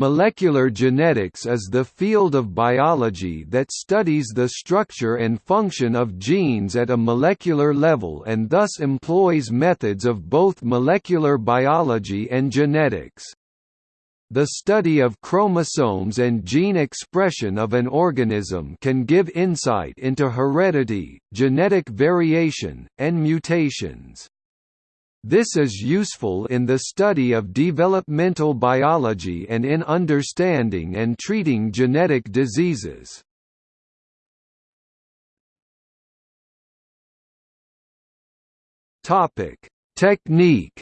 Molecular genetics is the field of biology that studies the structure and function of genes at a molecular level and thus employs methods of both molecular biology and genetics. The study of chromosomes and gene expression of an organism can give insight into heredity, genetic variation, and mutations. This is useful in the study of developmental biology and in understanding and treating genetic diseases. Topic: Technique.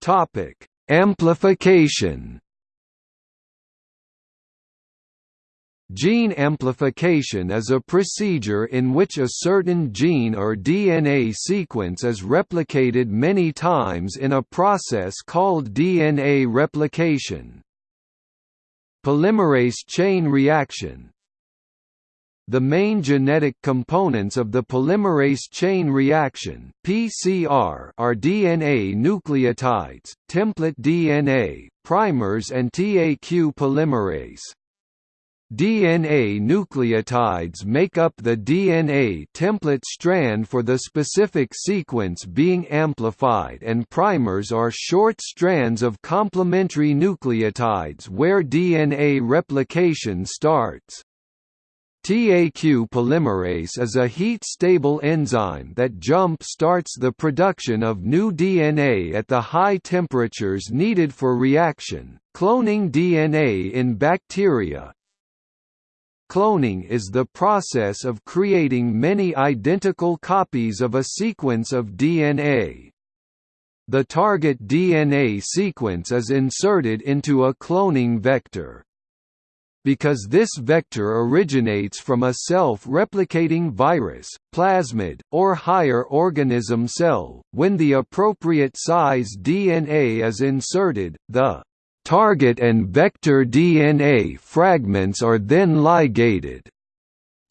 Topic: Amplification. Gene amplification is a procedure in which a certain gene or DNA sequence is replicated many times in a process called DNA replication. Polymerase chain reaction The main genetic components of the polymerase chain reaction PCR are DNA nucleotides, template DNA, primers and TAQ polymerase. DNA nucleotides make up the DNA template strand for the specific sequence being amplified and primers are short strands of complementary nucleotides where DNA replication starts. TAQ polymerase is a heat-stable enzyme that jump-starts the production of new DNA at the high temperatures needed for reaction. Cloning DNA in bacteria, Cloning is the process of creating many identical copies of a sequence of DNA. The target DNA sequence is inserted into a cloning vector. Because this vector originates from a self-replicating virus, plasmid, or higher organism cell, when the appropriate size DNA is inserted, the Target and vector DNA fragments are then ligated.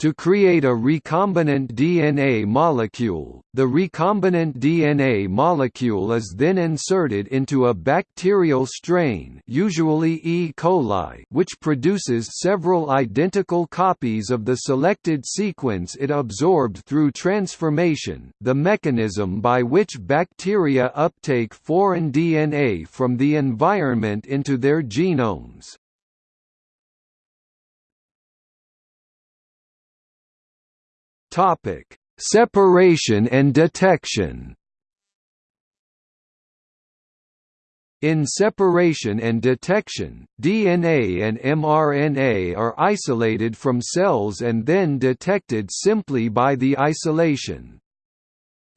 To create a recombinant DNA molecule, the recombinant DNA molecule is then inserted into a bacterial strain usually E. coli which produces several identical copies of the selected sequence it absorbed through transformation, the mechanism by which bacteria uptake foreign DNA from the environment into their genomes. Topic: Separation and detection. In separation and detection, DNA and mRNA are isolated from cells and then detected simply by the isolation.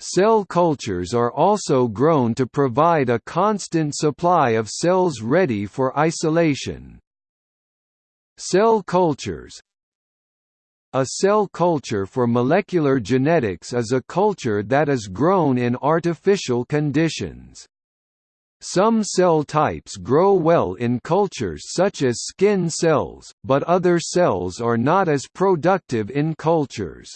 Cell cultures are also grown to provide a constant supply of cells ready for isolation. Cell cultures, a cell culture for molecular genetics is a culture that is grown in artificial conditions. Some cell types grow well in cultures such as skin cells, but other cells are not as productive in cultures.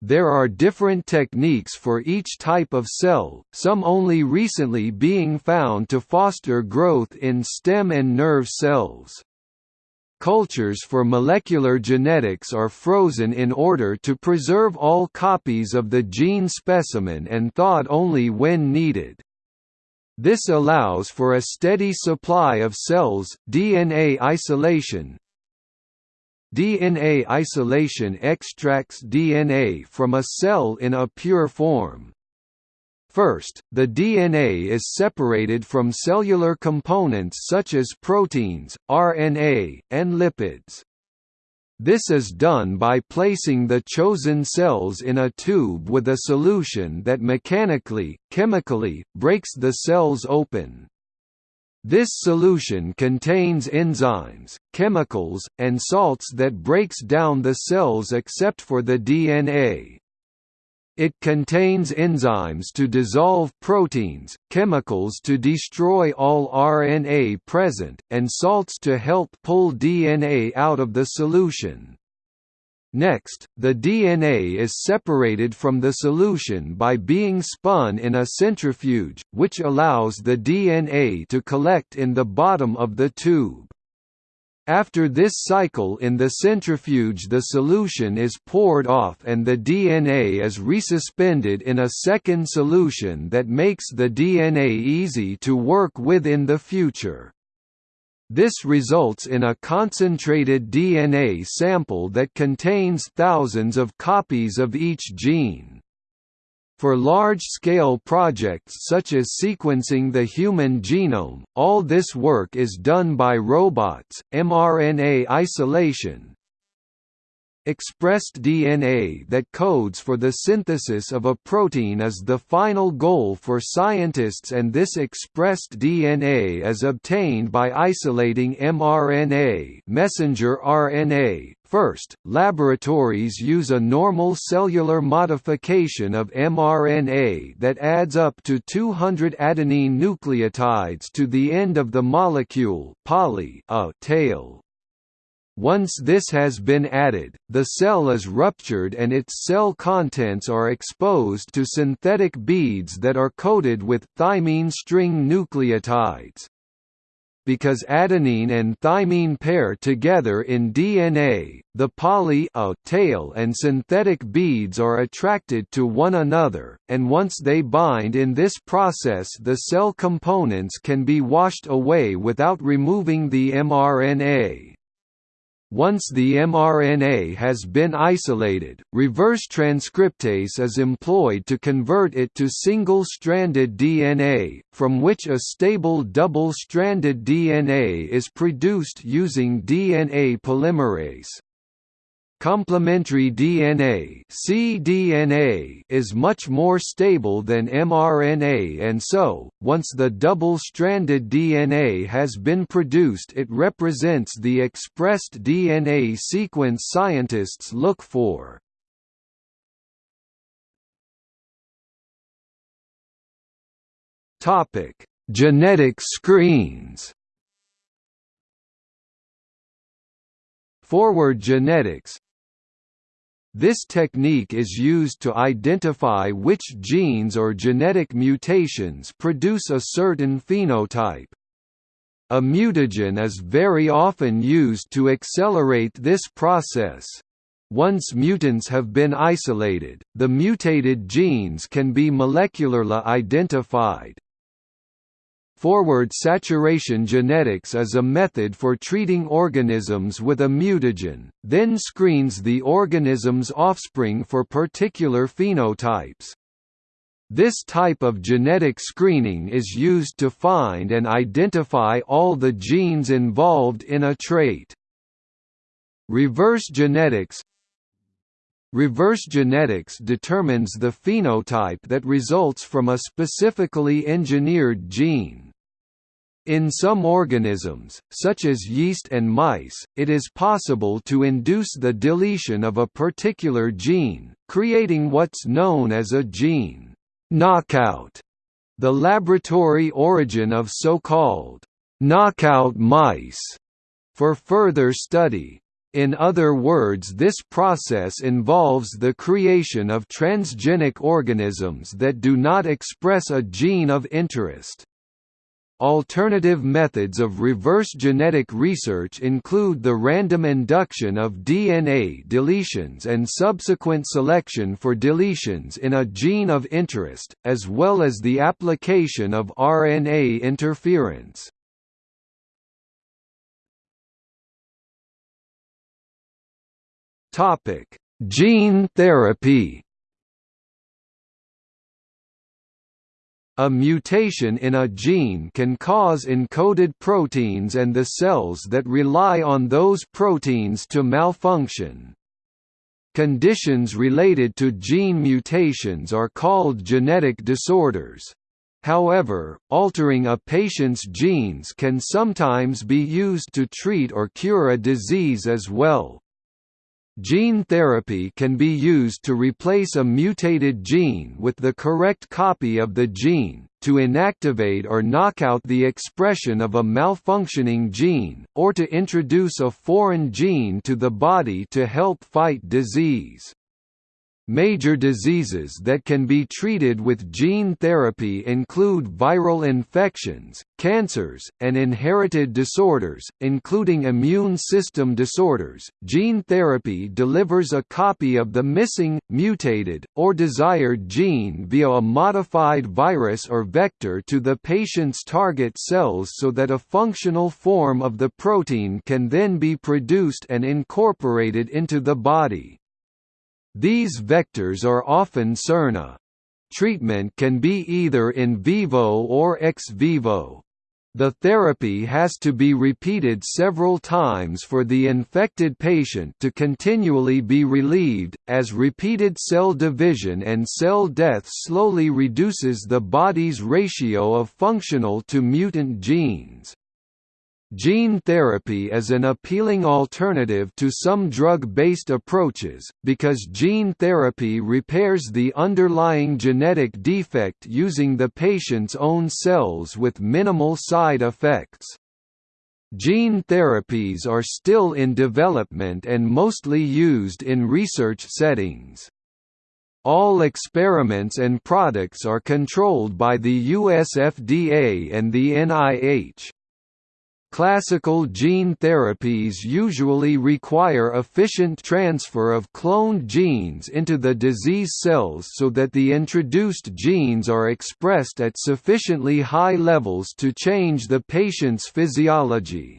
There are different techniques for each type of cell, some only recently being found to foster growth in stem and nerve cells. Cultures for molecular genetics are frozen in order to preserve all copies of the gene specimen and thawed only when needed. This allows for a steady supply of cells. DNA isolation DNA isolation extracts DNA from a cell in a pure form. First, the DNA is separated from cellular components such as proteins, RNA, and lipids. This is done by placing the chosen cells in a tube with a solution that mechanically, chemically, breaks the cells open. This solution contains enzymes, chemicals, and salts that breaks down the cells except for the DNA. It contains enzymes to dissolve proteins, chemicals to destroy all RNA present, and salts to help pull DNA out of the solution. Next, the DNA is separated from the solution by being spun in a centrifuge, which allows the DNA to collect in the bottom of the tube. After this cycle in the centrifuge the solution is poured off and the DNA is resuspended in a second solution that makes the DNA easy to work with in the future. This results in a concentrated DNA sample that contains thousands of copies of each gene. For large-scale projects such as sequencing the human genome, all this work is done by robots. mRNA isolation, Expressed DNA that codes for the synthesis of a protein is the final goal for scientists and this expressed DNA is obtained by isolating mRNA messenger RNA. First, laboratories use a normal cellular modification of mRNA that adds up to 200 adenine nucleotides to the end of the molecule poly a tail. Once this has been added, the cell is ruptured and its cell contents are exposed to synthetic beads that are coated with thymine string nucleotides. Because adenine and thymine pair together in DNA, the poly a tail and synthetic beads are attracted to one another, and once they bind in this process the cell components can be washed away without removing the mRNA. Once the mRNA has been isolated, reverse transcriptase is employed to convert it to single-stranded DNA, from which a stable double-stranded DNA is produced using DNA polymerase. Complementary DNA cDNA is much more stable than mRNA and so, once the double-stranded DNA has been produced it represents the expressed DNA sequence scientists look for. Genetic screens Forward genetics this technique is used to identify which genes or genetic mutations produce a certain phenotype. A mutagen is very often used to accelerate this process. Once mutants have been isolated, the mutated genes can be molecularly identified. Forward saturation genetics is a method for treating organisms with a mutagen, then screens the organism's offspring for particular phenotypes. This type of genetic screening is used to find and identify all the genes involved in a trait. Reverse genetics Reverse genetics determines the phenotype that results from a specifically engineered gene. In some organisms, such as yeast and mice, it is possible to induce the deletion of a particular gene, creating what's known as a gene knockout. The laboratory origin of so-called knockout mice for further study. In other words this process involves the creation of transgenic organisms that do not express a gene of interest. Alternative methods of reverse genetic research include the random induction of DNA deletions and subsequent selection for deletions in a gene of interest, as well as the application of RNA interference. Gene therapy A mutation in a gene can cause encoded proteins and the cells that rely on those proteins to malfunction. Conditions related to gene mutations are called genetic disorders. However, altering a patient's genes can sometimes be used to treat or cure a disease as well. Gene therapy can be used to replace a mutated gene with the correct copy of the gene, to inactivate or knock out the expression of a malfunctioning gene, or to introduce a foreign gene to the body to help fight disease. Major diseases that can be treated with gene therapy include viral infections, cancers, and inherited disorders, including immune system disorders. Gene therapy delivers a copy of the missing, mutated, or desired gene via a modified virus or vector to the patient's target cells so that a functional form of the protein can then be produced and incorporated into the body. These vectors are often siRNA. Treatment can be either in vivo or ex vivo. The therapy has to be repeated several times for the infected patient to continually be relieved, as repeated cell division and cell death slowly reduces the body's ratio of functional to mutant genes. Gene therapy is an appealing alternative to some drug-based approaches, because gene therapy repairs the underlying genetic defect using the patient's own cells with minimal side effects. Gene therapies are still in development and mostly used in research settings. All experiments and products are controlled by the US FDA and the NIH. Classical gene therapies usually require efficient transfer of cloned genes into the disease cells so that the introduced genes are expressed at sufficiently high levels to change the patient's physiology.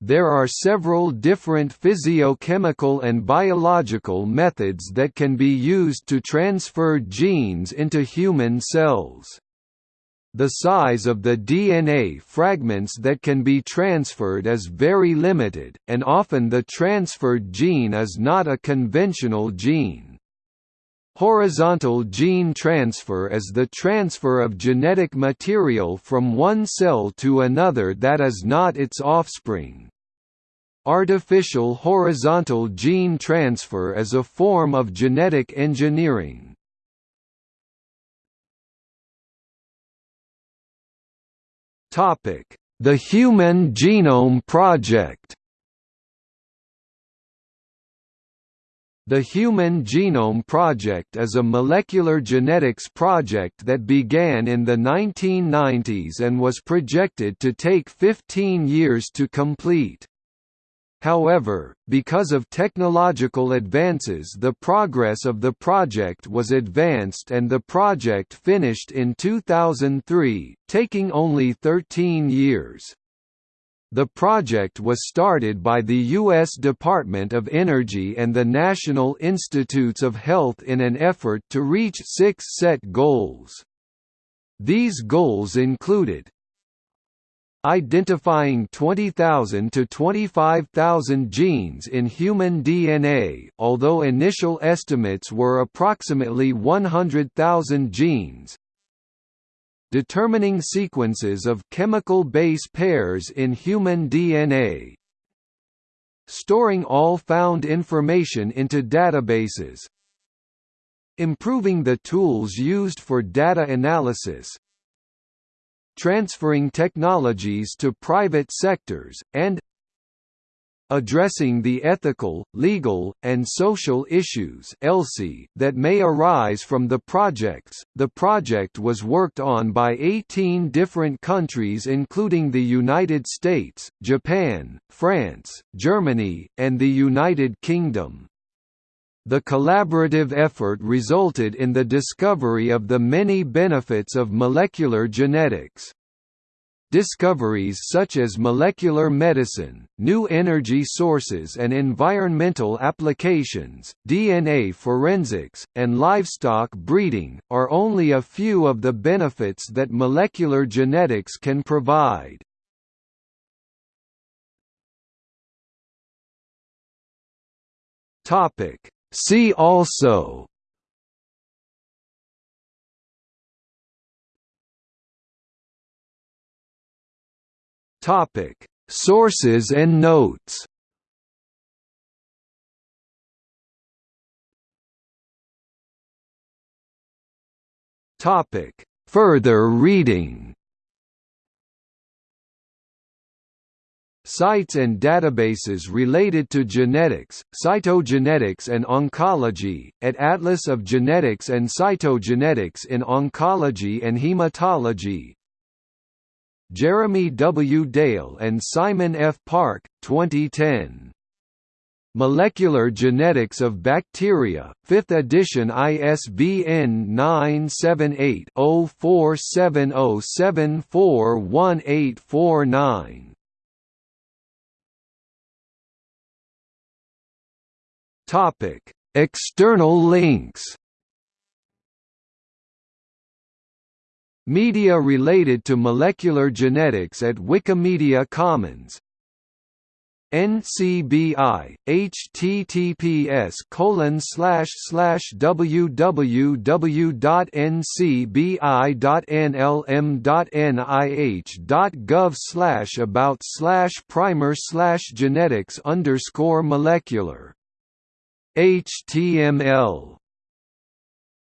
There are several different physiochemical and biological methods that can be used to transfer genes into human cells the size of the DNA fragments that can be transferred is very limited, and often the transferred gene is not a conventional gene. Horizontal gene transfer is the transfer of genetic material from one cell to another that is not its offspring. Artificial horizontal gene transfer is a form of genetic engineering. The Human Genome Project The Human Genome Project is a molecular genetics project that began in the 1990s and was projected to take 15 years to complete. However, because of technological advances the progress of the project was advanced and the project finished in 2003, taking only 13 years. The project was started by the U.S. Department of Energy and the National Institutes of Health in an effort to reach six set goals. These goals included identifying 20,000 to 25,000 genes in human DNA, although initial estimates were approximately 100,000 genes. Determining sequences of chemical base pairs in human DNA. Storing all found information into databases. Improving the tools used for data analysis, transferring technologies to private sectors, and addressing the ethical, legal, and social issues that may arise from the projects. The project was worked on by 18 different countries including the United States, Japan, France, Germany, and the United Kingdom. The collaborative effort resulted in the discovery of the many benefits of molecular genetics. Discoveries such as molecular medicine, new energy sources and environmental applications, DNA forensics, and livestock breeding, are only a few of the benefits that molecular genetics can provide. Topic See also Topic. Sources and notes Topic. Further reading Sites and databases related to genetics, cytogenetics and oncology, at Atlas of Genetics and Cytogenetics in Oncology and Hematology Jeremy W. Dale and Simon F. Park, 2010. Molecular Genetics of Bacteria, 5th edition ISBN 978 0470741849. Topic: External links. Media related to molecular genetics at Wikimedia Commons NCBI, https colon slash slash www.ncbi.nlm.nih.gov slash about slash primer slash genetics underscore molecular HTML